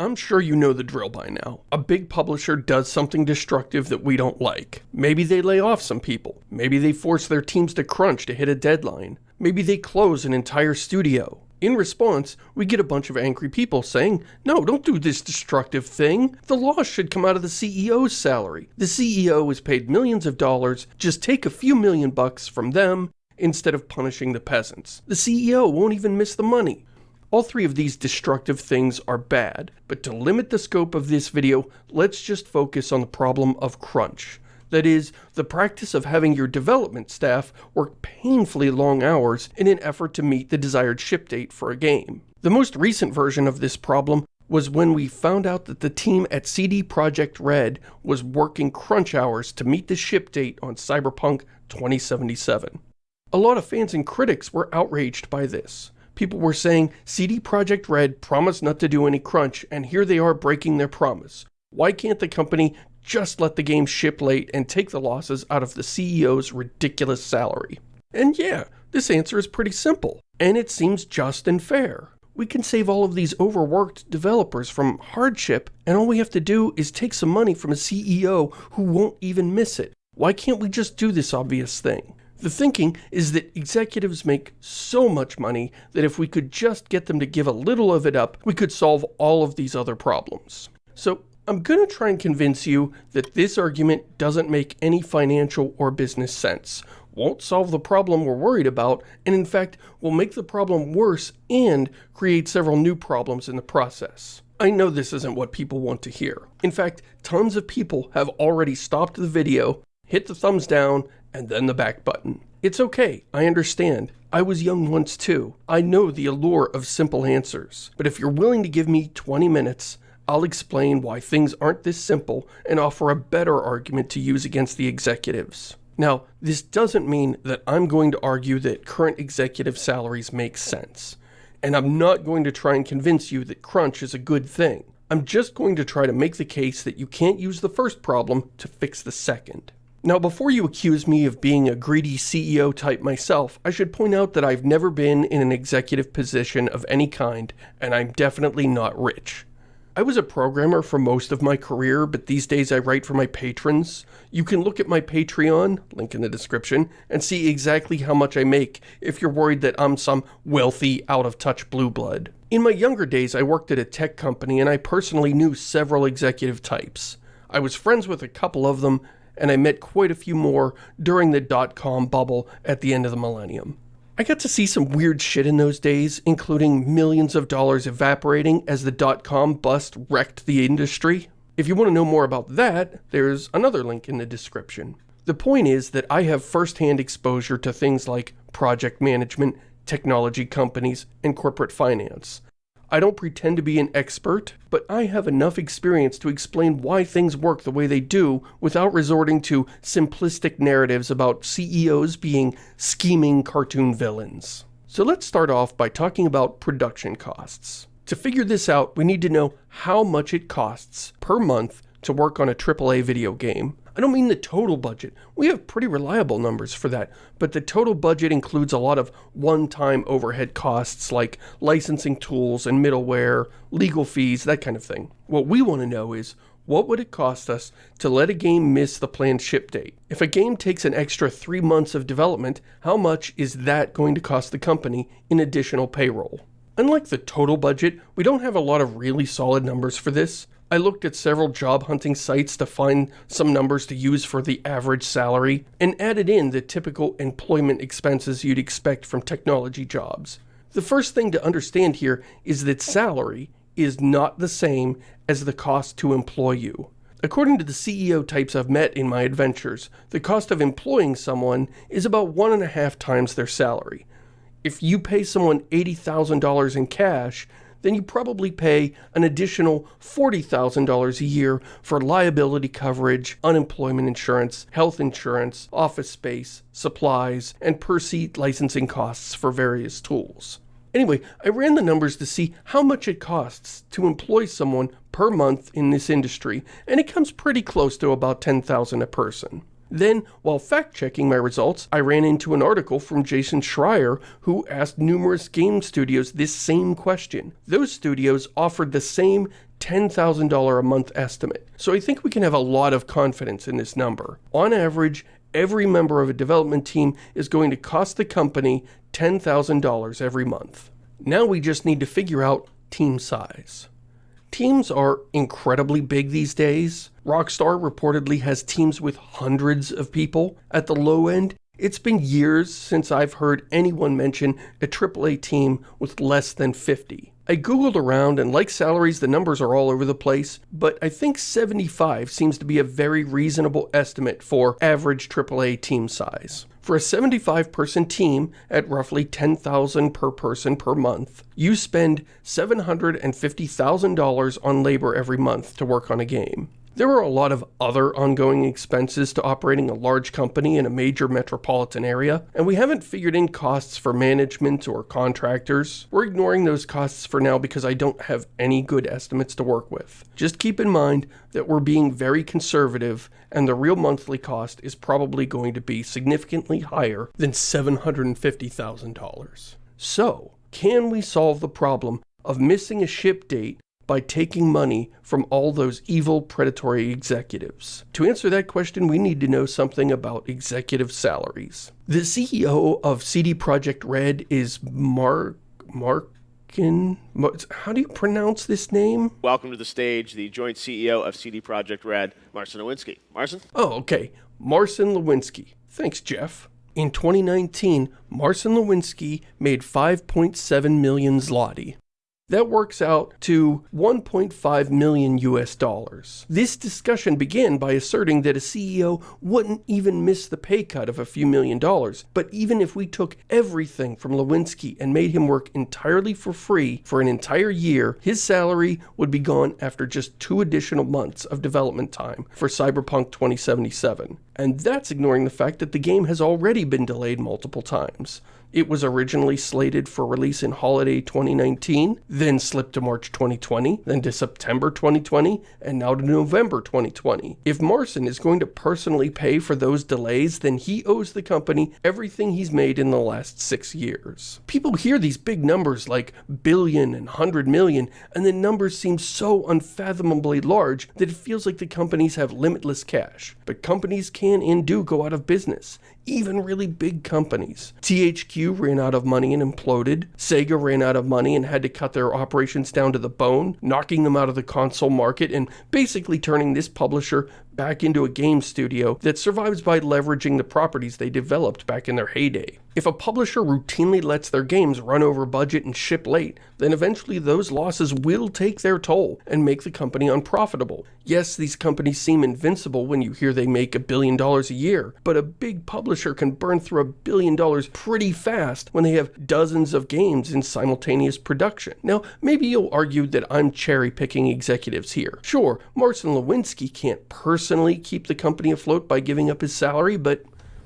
I'm sure you know the drill by now. A big publisher does something destructive that we don't like. Maybe they lay off some people. Maybe they force their teams to crunch to hit a deadline. Maybe they close an entire studio. In response, we get a bunch of angry people saying, no, don't do this destructive thing. The loss should come out of the CEO's salary. The CEO is paid millions of dollars. Just take a few million bucks from them instead of punishing the peasants. The CEO won't even miss the money. All three of these destructive things are bad, but to limit the scope of this video, let's just focus on the problem of crunch. That is, the practice of having your development staff work painfully long hours in an effort to meet the desired ship date for a game. The most recent version of this problem was when we found out that the team at CD Projekt Red was working crunch hours to meet the ship date on Cyberpunk 2077. A lot of fans and critics were outraged by this. People were saying CD Projekt Red promised not to do any crunch and here they are breaking their promise. Why can't the company just let the game ship late and take the losses out of the CEO's ridiculous salary? And yeah, this answer is pretty simple, and it seems just and fair. We can save all of these overworked developers from hardship, and all we have to do is take some money from a CEO who won't even miss it. Why can't we just do this obvious thing? The thinking is that executives make so much money that if we could just get them to give a little of it up, we could solve all of these other problems. So I'm going to try and convince you that this argument doesn't make any financial or business sense, won't solve the problem we're worried about, and in fact will make the problem worse and create several new problems in the process. I know this isn't what people want to hear. In fact, tons of people have already stopped the video, hit the thumbs down, and then the back button. It's okay, I understand. I was young once too. I know the allure of simple answers. But if you're willing to give me 20 minutes, I'll explain why things aren't this simple and offer a better argument to use against the executives. Now, this doesn't mean that I'm going to argue that current executive salaries make sense. And I'm not going to try and convince you that crunch is a good thing. I'm just going to try to make the case that you can't use the first problem to fix the second. Now, before you accuse me of being a greedy CEO type myself, I should point out that I've never been in an executive position of any kind, and I'm definitely not rich. I was a programmer for most of my career, but these days I write for my patrons. You can look at my Patreon, link in the description, and see exactly how much I make if you're worried that I'm some wealthy, out-of-touch blue blood. In my younger days, I worked at a tech company and I personally knew several executive types. I was friends with a couple of them, and I met quite a few more during the dot-com bubble at the end of the millennium. I got to see some weird shit in those days, including millions of dollars evaporating as the dot-com bust wrecked the industry. If you want to know more about that, there's another link in the description. The point is that I have first-hand exposure to things like project management, technology companies, and corporate finance. I don't pretend to be an expert, but I have enough experience to explain why things work the way they do without resorting to simplistic narratives about CEOs being scheming cartoon villains. So let's start off by talking about production costs. To figure this out, we need to know how much it costs per month to work on a AAA video game. I don't mean the total budget. We have pretty reliable numbers for that, but the total budget includes a lot of one-time overhead costs like licensing tools and middleware, legal fees, that kind of thing. What we want to know is what would it cost us to let a game miss the planned ship date? If a game takes an extra three months of development, how much is that going to cost the company in additional payroll? Unlike the total budget, we don't have a lot of really solid numbers for this. I looked at several job hunting sites to find some numbers to use for the average salary and added in the typical employment expenses you'd expect from technology jobs. The first thing to understand here is that salary is not the same as the cost to employ you. According to the CEO types I've met in my adventures, the cost of employing someone is about one and a half times their salary. If you pay someone $80,000 in cash, then you probably pay an additional $40,000 a year for liability coverage, unemployment insurance, health insurance, office space, supplies, and per seat licensing costs for various tools. Anyway, I ran the numbers to see how much it costs to employ someone per month in this industry, and it comes pretty close to about 10,000 a person. Then, while fact-checking my results, I ran into an article from Jason Schreier who asked numerous game studios this same question. Those studios offered the same $10,000 a month estimate. So I think we can have a lot of confidence in this number. On average, every member of a development team is going to cost the company $10,000 every month. Now we just need to figure out team size. Teams are incredibly big these days. Rockstar reportedly has teams with hundreds of people. At the low end, it's been years since I've heard anyone mention a AAA team with less than 50. I googled around and like salaries the numbers are all over the place, but I think 75 seems to be a very reasonable estimate for average AAA team size. For a 75 person team at roughly 10,000 per person per month, you spend $750,000 on labor every month to work on a game. There are a lot of other ongoing expenses to operating a large company in a major metropolitan area, and we haven't figured in costs for management or contractors. We're ignoring those costs for now because I don't have any good estimates to work with. Just keep in mind that we're being very conservative and the real monthly cost is probably going to be significantly higher than $750,000. So, can we solve the problem of missing a ship date by taking money from all those evil predatory executives? To answer that question, we need to know something about executive salaries. The CEO of CD Projekt Red is Mark Markin. How do you pronounce this name? Welcome to the stage, the joint CEO of CD Projekt Red, Marcin Iwinski. Marcin? Oh, okay. Marcin Iwinski. Thanks, Jeff. In 2019, Marcin Iwinski made 5.7 million zloty. That works out to 1.5 million US dollars. This discussion began by asserting that a CEO wouldn't even miss the pay cut of a few million dollars, but even if we took everything from Iwinski and made him work entirely for free for an entire year, his salary would be gone after just two additional months of development time for Cyberpunk 2077. And that's ignoring the fact that the game has already been delayed multiple times. It was originally slated for release in holiday 2019, then slipped to March 2020, then to September 2020, and now to November 2020. If Marcin is going to personally pay for those delays, then he owes the company everything he's made in the last six years. People hear these big numbers like billion and hundred million, and the numbers seem so unfathomably large that it feels like the companies have limitless cash. But companies can and do go out of business even really big companies. THQ ran out of money and imploded. Sega ran out of money and had to cut their operations down to the bone, knocking them out of the console market and basically turning this publisher back into a game studio that survives by leveraging the properties they developed back in their heyday. If a publisher routinely lets their games run over budget and ship late, then eventually those losses will take their toll and make the company unprofitable. Yes, these companies seem invincible when you hear they make a billion dollars a year, but a big publisher can burn through a billion dollars pretty fast when they have dozens of games in simultaneous production. Now, maybe you'll argue that I'm cherry picking executives here. Sure, Marcin Iwinski can't personally keep the company afloat by giving up his salary, but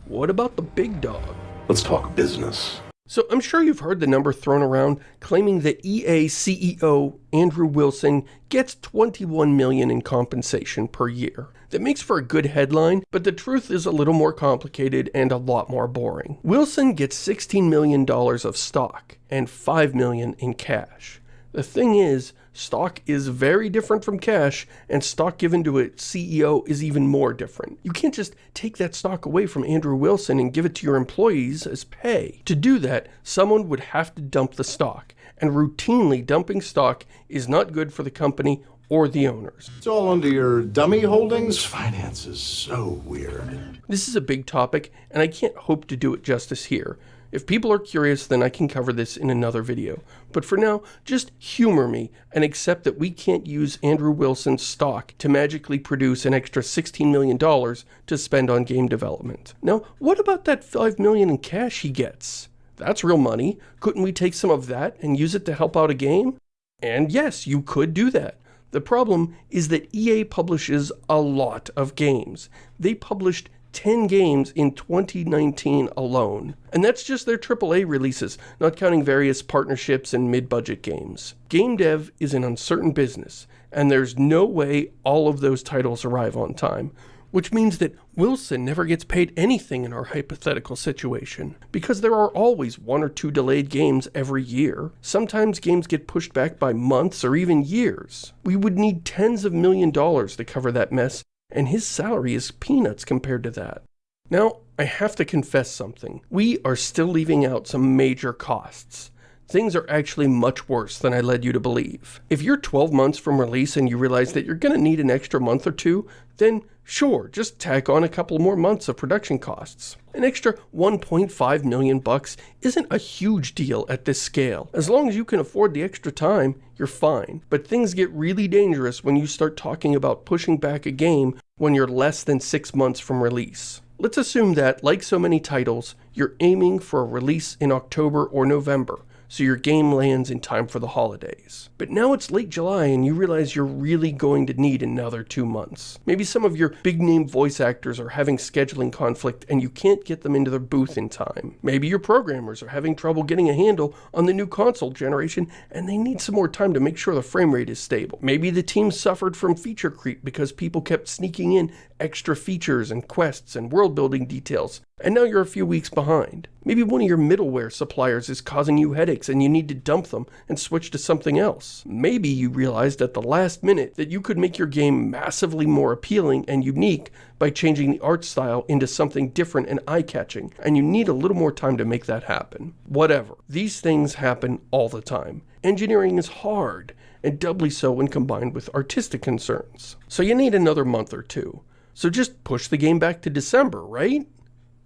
what about the big dog? Let's talk business. So I'm sure you've heard the number thrown around claiming that EA CEO Andrew Wilson gets 21 million in compensation per year. That makes for a good headline, but the truth is a little more complicated and a lot more boring. Wilson gets 16 million dollars of stock and 5 million in cash. The thing is, stock is very different from cash, and stock given to a CEO is even more different. You can't just take that stock away from Andrew Wilson and give it to your employees as pay. To do that, someone would have to dump the stock, and routinely dumping stock is not good for the company or the owners. It's all under your dummy holdings. Finance is so weird. This is a big topic, and I can't hope to do it justice here. If people are curious, then I can cover this in another video. But for now, just humor me and accept that we can't use Andrew Wilson's stock to magically produce an extra $16 million to spend on game development. Now, what about that 5 million in cash he gets? That's real money. Couldn't we take some of that and use it to help out a game? And yes, you could do that. The problem is that EA publishes a lot of games. They published 10 games in 2019 alone. And that's just their AAA releases, not counting various partnerships and mid-budget games. Game dev is an uncertain business, and there's no way all of those titles arrive on time. which means that Wilson never gets paid anything in our hypothetical situation, because there are always one or two delayed games every year. Sometimes games get pushed back by months or even years. We would need tens of million dollars to cover that mess, and his salary is peanuts compared to that. Now, I have to confess something. We are still leaving out some major costs things are actually much worse than I led you to believe. If you're 12 months from release and you realize that you're going to need an extra month or two, then sure, just tack on a couple more months of production costs. An extra 1.5 million bucks isn't a huge deal at this scale. As long as you can afford the extra time, you're fine. But things get really dangerous when you start talking about pushing back a game when you're less than 6 months from release. Let's assume that, like so many titles, you're aiming for a release in October or November so your game lands in time for the holidays. But now it's late July and you realize you're really going to need another two months. Maybe some of your big name voice actors are having scheduling conflict and you can't get them into their booth in time. Maybe your programmers are having trouble getting a handle on the new console generation and they need some more time to make sure the frame rate is stable. Maybe the team suffered from feature creep because people kept sneaking in extra features and quests and world building details and now you're a few weeks behind. Maybe one of your middleware suppliers is causing you headaches and you need to dump them and switch to something else. Maybe you realized at the last minute that you could make your game massively more appealing and unique by changing the art style into something different and eye-catching, and you need a little more time to make that happen. Whatever. These things happen all the time. Engineering is hard, and doubly so when combined with artistic concerns. So you need another month or two. So just push the game back to December, right?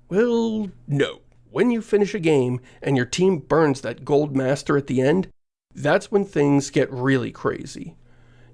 Well, no. When you finish a game and your team burns that gold master at the end, that's when things get really crazy.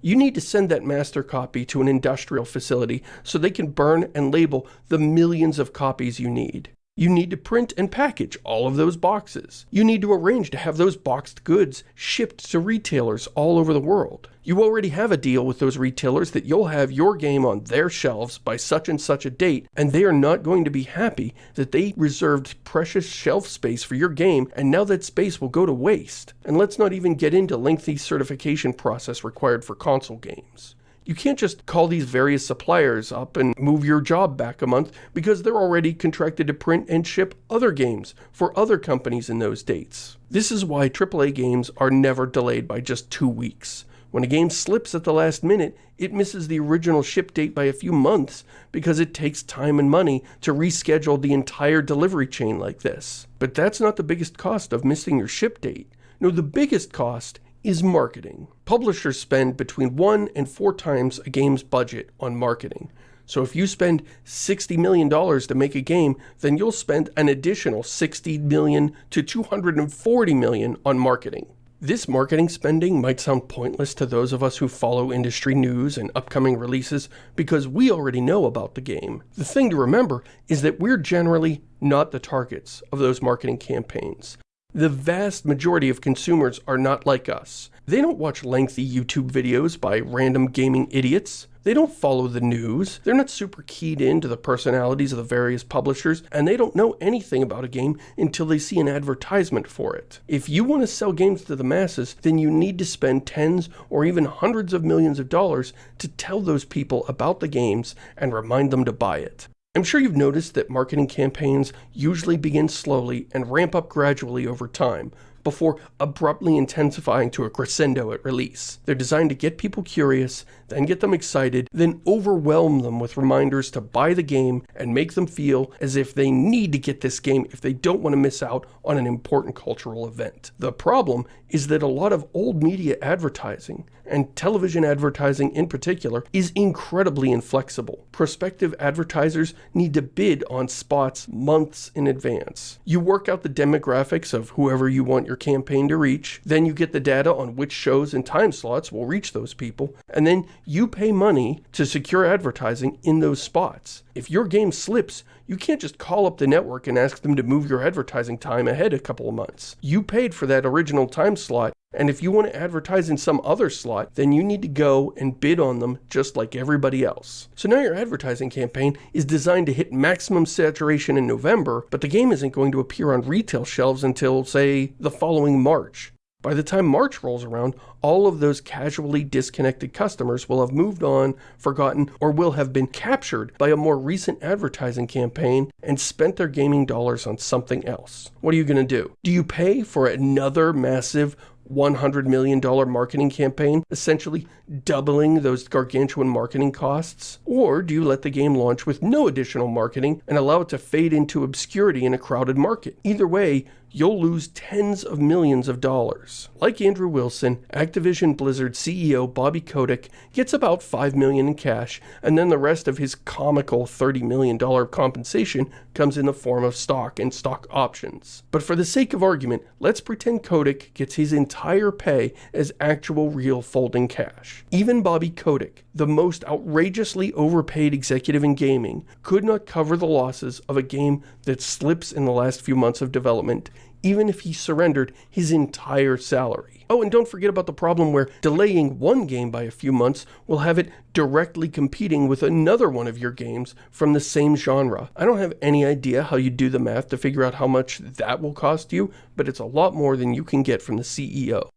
You need to send that master copy to an industrial facility so they can burn and label the millions of copies you need. You need to print and package all of those boxes. You need to arrange to have those boxed goods shipped to retailers all over the world. You already have a deal with those retailers that you'll have your game on their shelves by such and such a date, and they are not going to be happy that they reserved precious shelf space for your game, and now that space will go to waste. And let's not even get into lengthy certification process required for console games. You can't just call these various suppliers up and move your job back a month because they're already contracted to print and ship other games for other companies in those dates. This is why AAA games are never delayed by just two weeks. When a game slips at the last minute, it misses the original ship date by a few months because it takes time and money to reschedule the entire delivery chain like this. But that's not the biggest cost of missing your ship date. No, the biggest cost is marketing. Publishers spend between one and four times a game's budget on marketing. So if you spend $60 million to make a game, then you'll spend an additional 60 million to 240 million on marketing. This marketing spending might sound pointless to those of us who follow industry news and upcoming releases because we already know about the game. The thing to remember is that we're generally not the targets of those marketing campaigns. The vast majority of consumers are not like us. They don't watch lengthy YouTube videos by random gaming idiots. They don't follow the news. They're not super keyed into the personalities of the various publishers, and they don't know anything about a game until they see an advertisement for it. If you want to sell games to the masses, then you need to spend tens or even hundreds of millions of dollars to tell those people about the games and remind them to buy it. I'm sure you've noticed that marketing campaigns usually begin slowly and ramp up gradually over time, before abruptly intensifying to a crescendo at release. They're designed to get people curious, then get them excited, then overwhelm them with reminders to buy the game and make them feel as if they need to get this game if they don't want to miss out on an important cultural event. The problem is that a lot of old media advertising, and television advertising in particular, is incredibly inflexible. Prospective advertisers need to bid on spots months in advance. You work out the demographics of whoever you want your campaign to reach, then you get the data on which shows and time slots will reach those people, and then you pay money to secure advertising in those spots. If your game slips, you can't just call up the network and ask them to move your advertising time ahead a couple of months. You paid for that original time slot, and if you want to advertise in some other slot, then you need to go and bid on them just like everybody else. So now your advertising campaign is designed to hit maximum saturation in November, but the game isn't going to appear on retail shelves until, say, the following March. By the time March rolls around, all of those casually disconnected customers will have moved on, forgotten, or will have been captured by a more recent advertising campaign and spent their gaming dollars on something else. What are you going to do? Do you pay for another massive $100 million marketing campaign, essentially doubling those gargantuan marketing costs? Or do you let the game launch with no additional marketing and allow it to fade into obscurity in a crowded market? Either way, you'll lose tens of millions of dollars. Like Andrew Wilson, Activision Blizzard CEO Bobby Kotick gets about 5 million in cash, and then the rest of his comical 30 million dollar compensation comes in the form of stock and stock options. But for the sake of argument, let's pretend Kotick gets his entire pay as actual real folding cash. Even Bobby Kotick, the most outrageously overpaid executive in gaming, could not cover the losses of a game that slips in the last few months of development even if he surrendered his entire salary. Oh, and don't forget about the problem where delaying one game by a few months will have it directly competing with another one of your games from the same genre. I don't have any idea how you do the math to figure out how much that will cost you, but it's a lot more than you can get from the CEO.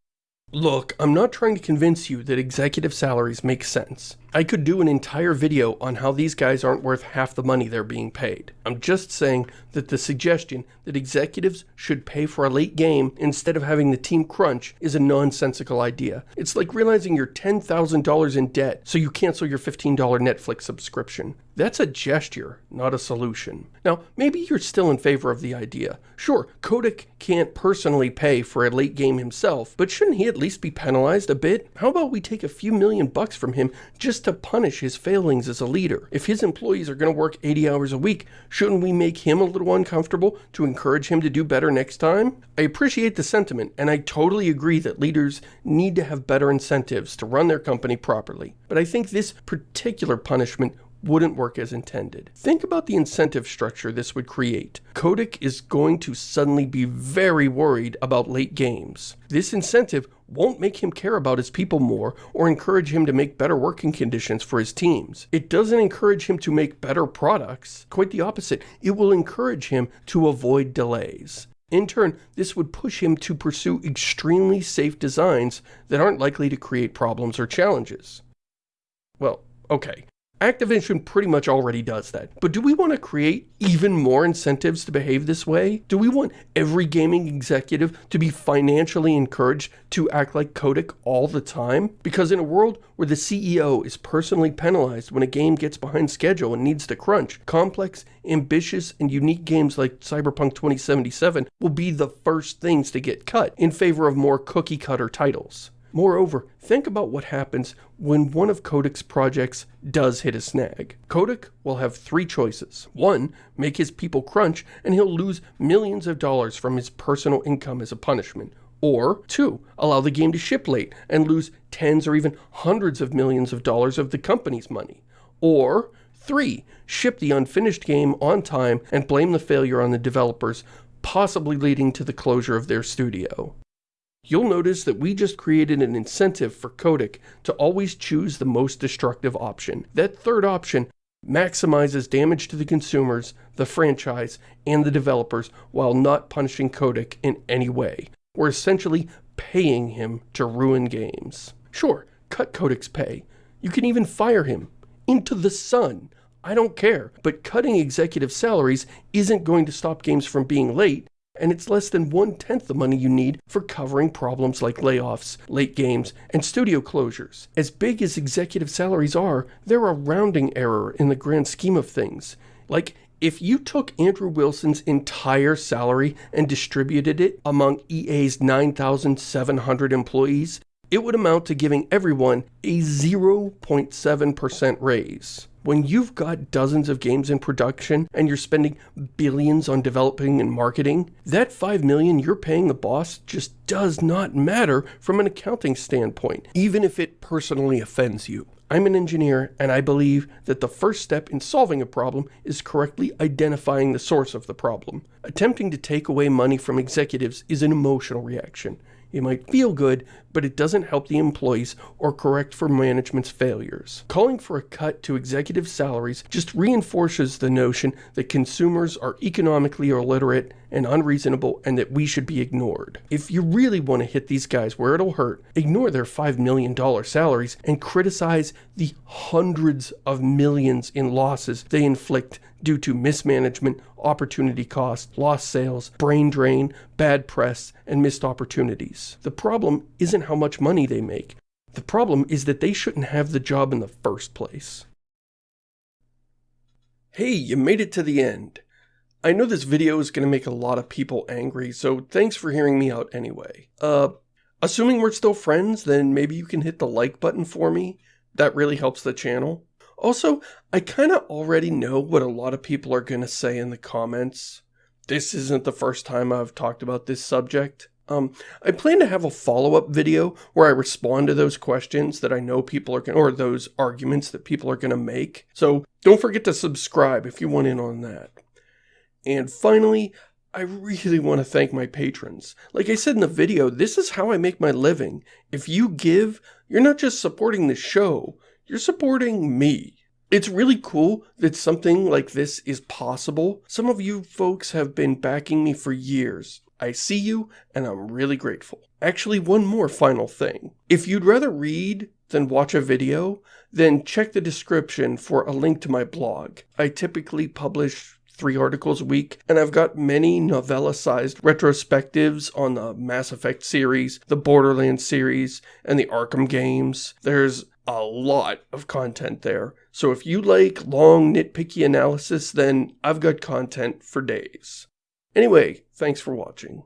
Look, I'm not trying to convince you that executive salaries make sense. I could do an entire video on how these guys aren't worth half the money they're being paid. I'm just saying that the suggestion that executives should pay for a late game instead of having the team crunch is a nonsensical idea. It's like realizing you're $10,000 in debt so you cancel your $15 Netflix subscription. That's a gesture, not a solution. Now, maybe you're still in favor of the idea. Sure, Kotick can't personally pay for a late game himself, but shouldn't he at least be penalized a bit? How about we take a few million bucks from him just to punish his failings as a leader? If his employees are going to work 80 hours a week, shouldn't we make him a little uncomfortable to encourage him to do better next time? I appreciate the sentiment, and I totally agree that leaders need to have better incentives to run their company properly. But I think this particular punishment wouldn't work as intended. Think about the incentive structure this would create. Kotick is going to suddenly be very worried about late games. This incentive won't make him care about his people more or encourage him to make better working conditions for his teams. It doesn't encourage him to make better products. Quite the opposite. It will encourage him to avoid delays. In turn, this would push him to pursue extremely safe designs that aren't likely to create problems or challenges. Well, okay. Activision pretty much already does that. But do we want to create even more incentives to behave this way? Do we want every gaming executive to be financially encouraged to act like Kotick all the time? Because in a world where the CEO is personally penalized when a game gets behind schedule and needs to crunch, complex, ambitious, and unique games like Cyberpunk 2077 will be the first things to get cut in favor of more cookie cutter titles. Moreover, think about what happens when one of Kotick's projects does hit a snag. Kotick will have three choices. One, make his people crunch and he'll lose millions of dollars from his personal income as a punishment. Or two, allow the game to ship late and lose tens or even hundreds of millions of dollars of the company's money. Or three, ship the unfinished game on time and blame the failure on the developers, possibly leading to the closure of their studio you'll notice that we just created an incentive for Kotick to always choose the most destructive option. That third option maximizes damage to the consumers, the franchise, and the developers while not punishing Kotick in any way. We're essentially paying him to ruin games. Sure, cut Kotick's pay. You can even fire him. Into the sun. I don't care. But cutting executive salaries isn't going to stop games from being late and it's less than one-tenth the money you need for covering problems like layoffs, late games, and studio closures. As big as executive salaries are, they're a rounding error in the grand scheme of things. Like, if you took Andrew Wilson's entire salary and distributed it among EA's 9,700 employees, it would amount to giving everyone a 0.7% raise. When you've got dozens of games in production and you're spending billions on developing and marketing, that 5 million you're paying the boss just does not matter from an accounting standpoint, even if it personally offends you. I'm an engineer and I believe that the first step in solving a problem is correctly identifying the source of the problem. Attempting to take away money from executives is an emotional reaction. It might feel good, but it doesn't help the employees or correct for management's failures. Calling for a cut to executive salaries just reinforces the notion that consumers are economically illiterate and unreasonable and that we should be ignored. If you really want to hit these guys where it'll hurt, ignore their $5 million salaries and criticize the hundreds of millions in losses they inflict due to mismanagement, opportunity cost, lost sales, brain drain, bad press, and missed opportunities. The problem isn't how much money they make. The problem is that they shouldn't have the job in the first place. Hey, you made it to the end. I know this video is going to make a lot of people angry, so thanks for hearing me out anyway. Uh, assuming we're still friends, then maybe you can hit the like button for me. That really helps the channel. Also, I kind of already know what a lot of people are going to say in the comments. This isn't the first time I've talked about this subject. Um, I plan to have a follow-up video where I respond to those questions that I know people are gonna, or those arguments that people are going to make. So don't forget to subscribe if you want in on that. And finally, I really want to thank my patrons. Like I said in the video, this is how I make my living. If you give, you're not just supporting the show, you're supporting me. It's really cool that something like this is possible. Some of you folks have been backing me for years. I see you, and I'm really grateful. Actually, one more final thing. If you'd rather read than watch a video, then check the description for a link to my blog. I typically publish three articles a week, and I've got many novella-sized retrospectives on the Mass Effect series, the Borderlands series, and the Arkham games. There's a lot of content there. So if you like long nitpicky analysis, then I've got content for days. Anyway, thanks for watching.